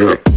Really?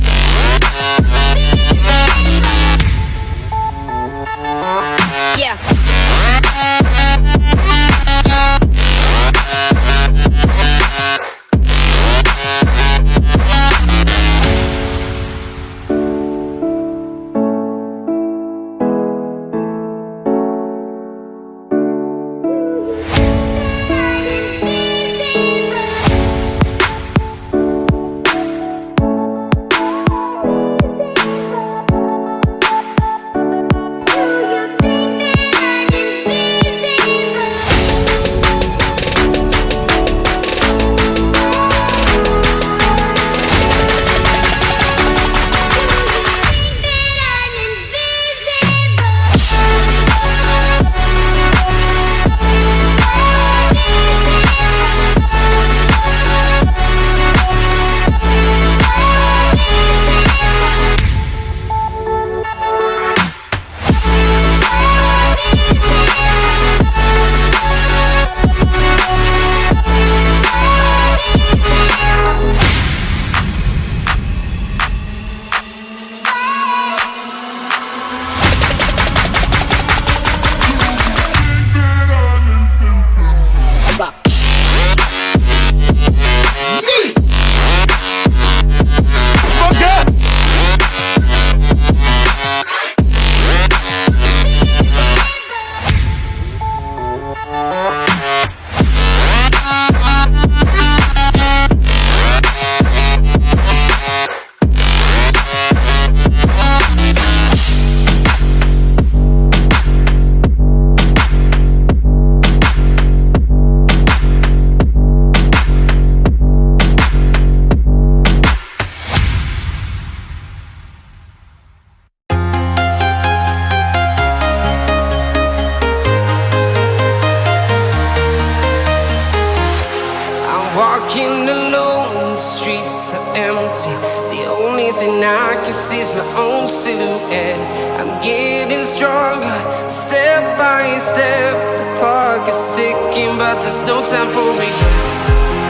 Thing I can see is my own silhouette I'm getting stronger, step by step. The clock is ticking, but there's no time for regrets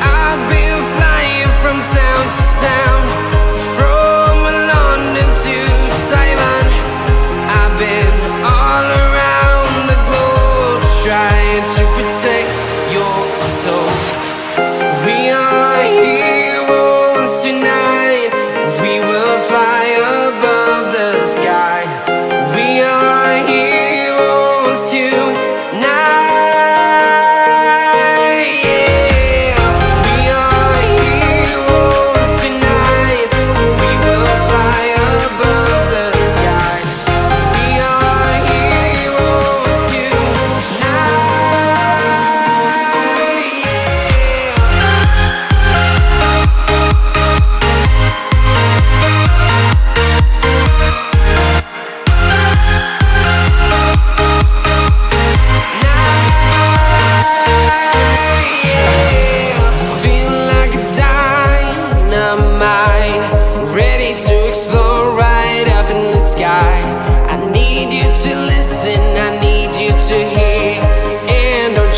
I've been flying from town to town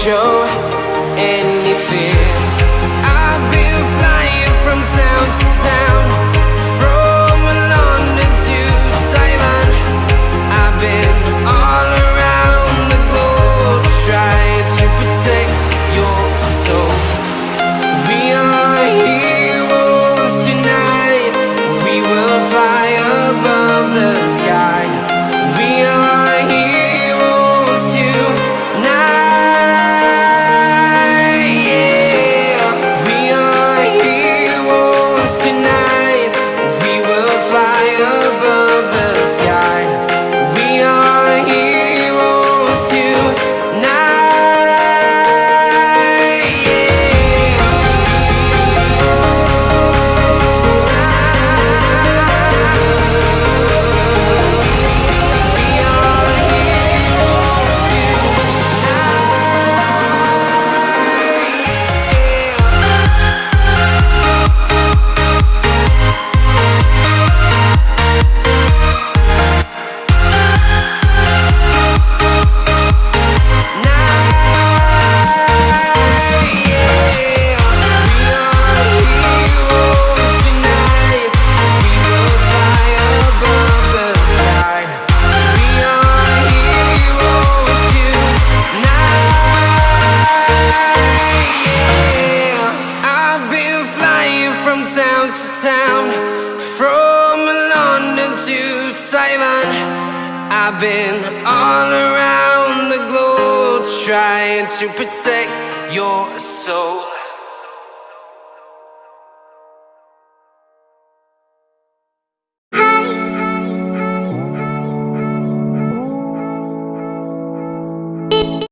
show any town to town From London to Taiwan. I've been all around the globe Trying to protect your soul